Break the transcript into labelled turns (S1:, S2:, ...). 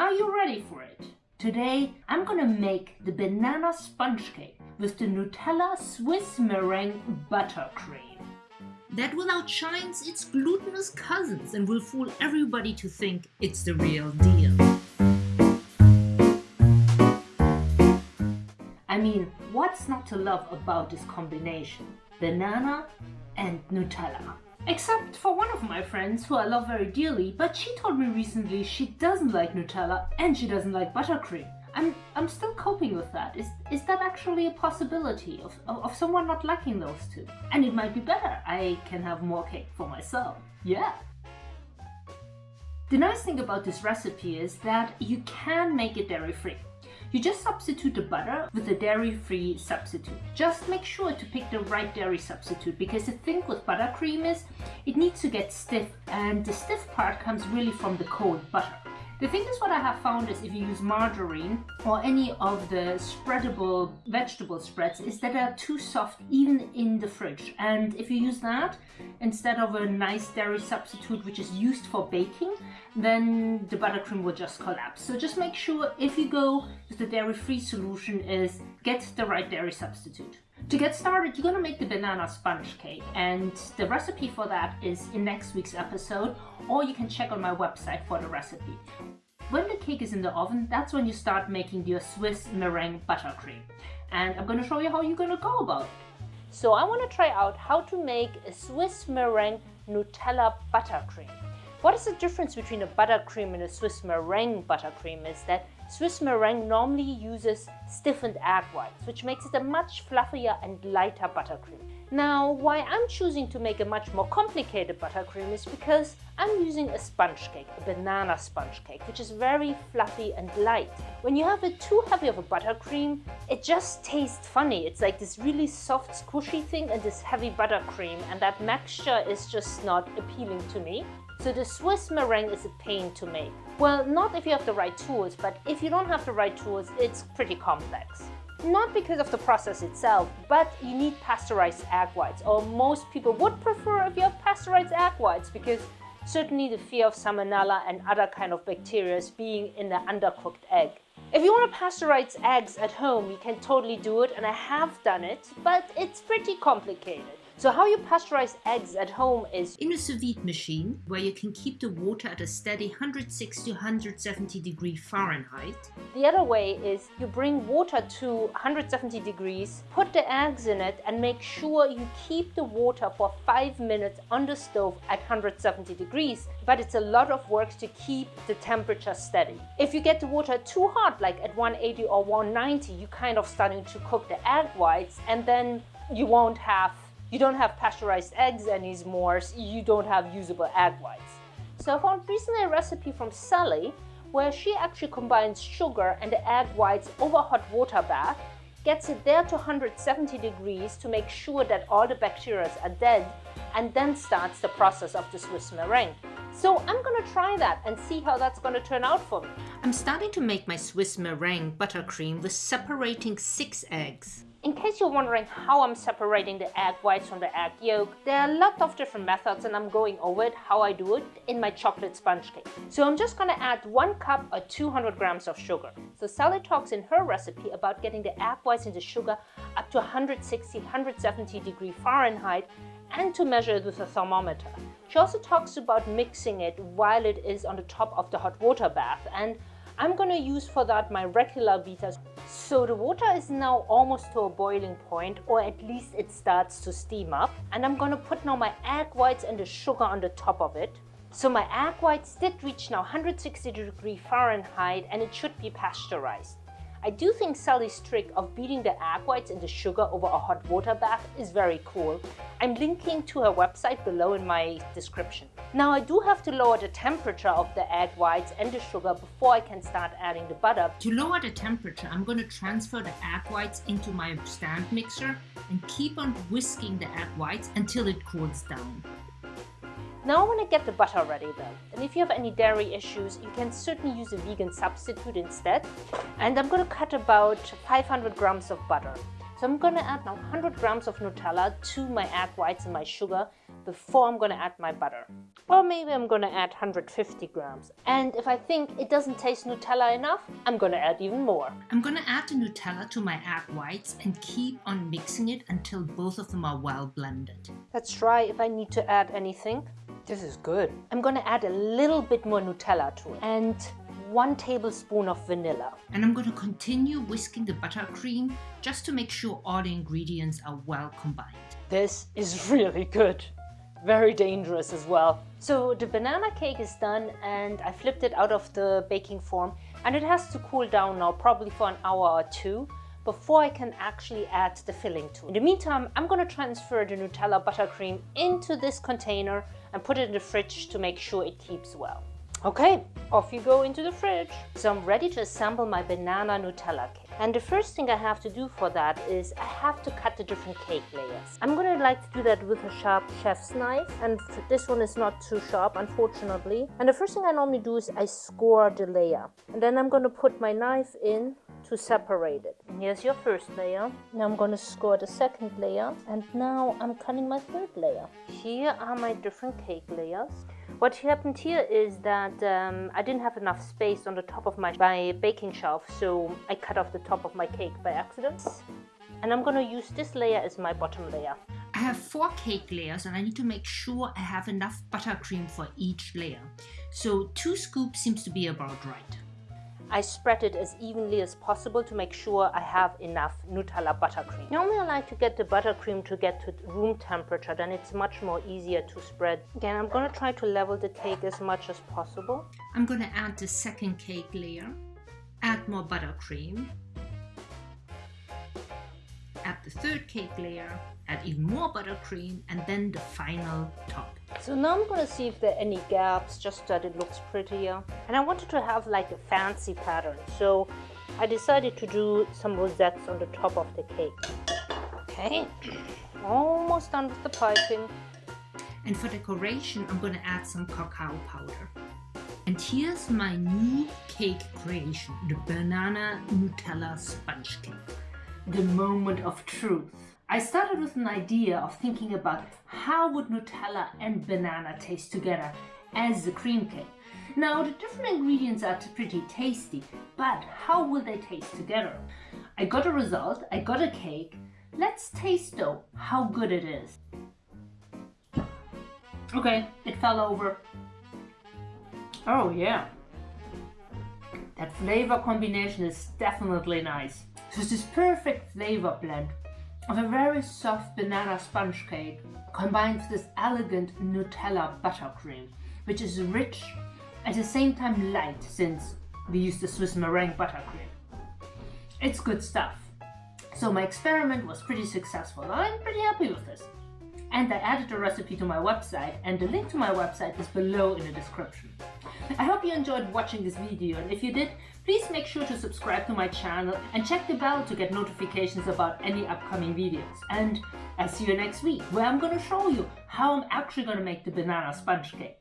S1: Are you ready for it? Today I'm gonna make the banana sponge cake with the Nutella Swiss meringue buttercream.
S2: That will outshine its glutinous cousins and will fool everybody to think it's the real deal.
S1: I mean, what's not to love about this combination? Banana and Nutella. Except for one of my friends who I love very dearly, but she told me recently she doesn't like Nutella and she doesn't like buttercream. I'm, I'm still coping with that. Is, is that actually a possibility of, of, of someone not liking those two? And it might be better. I can have more cake for myself. Yeah. The nice thing about this recipe is that you can make it dairy free. You just substitute the butter with a dairy-free substitute. Just make sure to pick the right dairy substitute because the thing with buttercream is it needs to get stiff and the stiff part comes really from the cold butter. The thing is what I have found is if you use margarine or any of the spreadable vegetable spreads is that they're too soft even in the fridge. And if you use that instead of a nice dairy substitute which is used for baking, then the buttercream will just collapse. So just make sure if you go with the dairy-free solution is get the right dairy substitute. To get started, you're gonna make the banana sponge cake and the recipe for that is in next week's episode or you can check on my website for the recipe. When the cake is in the oven, that's when you start making your Swiss meringue buttercream. And I'm gonna show you how you're gonna go about it. So I wanna try out how to make a Swiss meringue Nutella buttercream. What is the difference between a buttercream and a Swiss meringue buttercream is that Swiss meringue normally uses stiffened egg whites, which makes it a much fluffier and lighter buttercream. Now, why I'm choosing to make a much more complicated buttercream is because I'm using a sponge cake, a banana sponge cake, which is very fluffy and light. When you have it too heavy of a buttercream, it just tastes funny. It's like this really soft, squishy thing and this heavy buttercream, and that mixture is just not appealing to me. So the Swiss meringue is a pain to make. Well, not if you have the right tools, but if you don't have the right tools, it's pretty complex. Not because of the process itself, but you need pasteurized egg whites, or most people would prefer if you have pasteurized egg whites, because certainly the fear of salmonella and other kind of bacteria being in the undercooked egg. If you want to pasteurize eggs at home, you can totally do it, and I have done it, but it's pretty complicated. So how you pasteurize eggs at home is
S2: in a sous vide machine where you can keep the water at a steady 160 to 170 degree Fahrenheit.
S1: The other way is you bring water to 170 degrees, put the eggs in it and make sure you keep the water for 5 minutes on the stove at 170 degrees. But it's a lot of work to keep the temperature steady. If you get the water too hot, like at 180 or 190, you're kind of starting to cook the egg whites and then you won't have you don't have pasteurized eggs anymore, you don't have usable egg whites. So I found recently a recipe from Sally where she actually combines sugar and the egg whites over hot water bath, gets it there to 170 degrees to make sure that all the bacteria are dead, and then starts the process of the Swiss meringue. So I'm gonna try that and see how that's gonna turn out for me.
S2: I'm starting to make my Swiss meringue buttercream with separating six eggs.
S1: In case you're wondering how I'm separating the egg whites from the egg yolk, there are a lot of different methods and I'm going over it, how I do it, in my chocolate sponge cake. So I'm just gonna add one cup or 200 grams of sugar. So Sally talks in her recipe about getting the egg whites and the sugar up to 160, 170 degree Fahrenheit and to measure it with a thermometer. She also talks about mixing it while it is on the top of the hot water bath and I'm gonna use for that my regular beaters. So the water is now almost to a boiling point or at least it starts to steam up. And I'm gonna put now my egg whites and the sugar on the top of it. So my egg whites did reach now 160 degree Fahrenheit and it should be pasteurized. I do think Sally's trick of beating the egg whites and the sugar over a hot water bath is very cool. I'm linking to her website below in my description. Now I do have to lower the temperature of the egg whites and the sugar before I can start adding the butter.
S2: To lower the temperature, I'm going to transfer the egg whites into my stand mixer and keep on whisking the egg whites until it cools down.
S1: Now I want to get the butter ready though. And if you have any dairy issues, you can certainly use a vegan substitute instead. And I'm going to cut about 500 grams of butter. So I'm going to add now 100 grams of Nutella to my egg whites and my sugar before I'm gonna add my butter. Or maybe I'm gonna add 150 grams. And if I think it doesn't taste Nutella enough, I'm gonna add even more.
S2: I'm gonna add the Nutella to my egg whites and keep on mixing it until both of them are well blended.
S1: Let's try if I need to add anything. This is good. I'm gonna add a little bit more Nutella to it and one tablespoon of vanilla.
S2: And I'm gonna continue whisking the buttercream just to make sure all the ingredients are well combined.
S1: This is really good. Very dangerous as well. So the banana cake is done and I flipped it out of the baking form and it has to cool down now probably for an hour or two before I can actually add the filling to it. In the meantime, I'm gonna transfer the Nutella buttercream into this container and put it in the fridge to make sure it keeps well. Okay, off you go into the fridge. So I'm ready to assemble my banana Nutella cake. And the first thing I have to do for that is I have to cut the different cake layers. I'm gonna like to do that with a sharp chef's knife and this one is not too sharp unfortunately. And the first thing I normally do is I score the layer. And then I'm gonna put my knife in to separate it. And here's your first layer. Now I'm gonna score the second layer and now I'm cutting my third layer. Here are my different cake layers. What happened here is that um, I didn't have enough space on the top of my, my baking shelf, so I cut off the top of my cake by accident. And I'm gonna use this layer as my bottom layer.
S2: I have four cake layers and I need to make sure I have enough buttercream for each layer. So two scoops seems to be about right.
S1: I spread it as evenly as possible to make sure I have enough Nutella buttercream. Normally I like to get the buttercream to get to room temperature, then it's much more easier to spread. Again, I'm gonna try to level the cake as much as possible.
S2: I'm gonna add the second cake layer, add more buttercream, the third cake layer, add even more buttercream, and then the final top.
S1: So now I'm gonna see if there are any gaps, just that it looks prettier. And I wanted to have like a fancy pattern, so I decided to do some rosettes on the top of the cake. Okay, almost done with the piping.
S2: And for decoration, I'm gonna add some cacao powder. And here's my new cake creation, the banana Nutella sponge cake.
S1: The moment of truth. I started with an idea of thinking about how would Nutella and banana taste together as a cream cake. Now the different ingredients are pretty tasty, but how will they taste together? I got a result, I got a cake. Let's taste though how good it is. Okay, it fell over. Oh yeah. That flavor combination is definitely nice. So it's this perfect flavor blend of a very soft banana sponge cake combined with this elegant Nutella buttercream, which is rich at the same time light since we use the Swiss meringue buttercream. It's good stuff. So my experiment was pretty successful. I'm pretty happy with this. And I added the recipe to my website and the link to my website is below in the description. I hope you enjoyed watching this video and if you did, please make sure to subscribe to my channel and check the bell to get notifications about any upcoming videos. And I'll see you next week where I'm going to show you how I'm actually going to make the banana sponge cake.